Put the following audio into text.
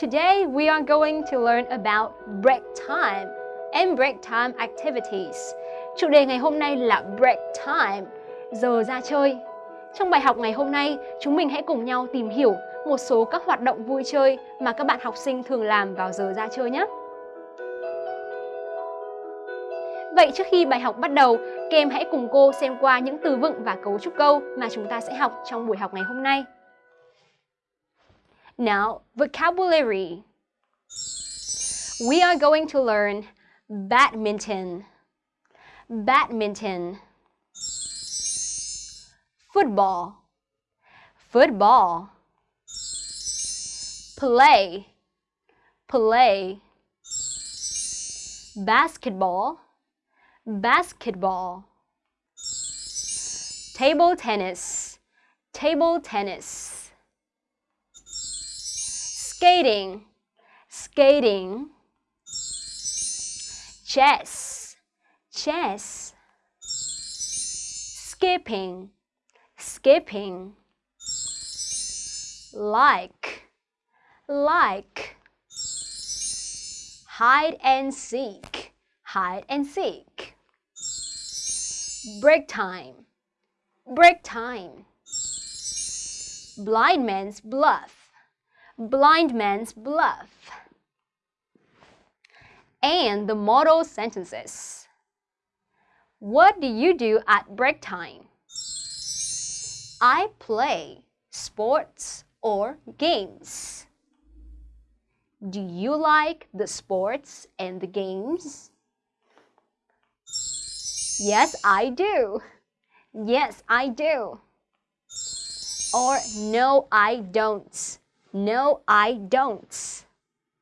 Today we are going to learn about break time and break time activities. Chủ đề ngày hôm nay là break time, giờ ra chơi. Trong bài học ngày hôm nay, chúng mình hãy cùng nhau tìm hiểu một số các hoạt động vui chơi mà các bạn học sinh thường làm vào giờ ra chơi nhé. Vậy trước khi bài học bắt đầu, các em hãy cùng cô xem qua những từ vựng và cấu trúc câu mà chúng ta sẽ học trong buổi học ngày hôm nay. Now, vocabulary. We are going to learn badminton, badminton, football, football, play, play, basketball, basketball, table tennis, table tennis skating, skating, chess, chess, skipping, skipping, like, like, hide and seek, hide and seek, break time, break time, blind man's bluff, blind man's bluff. And the model sentences. What do you do at break time? I play sports or games. Do you like the sports and the games? Yes, I do. Yes, I do. Or no, I don't. No, I don't.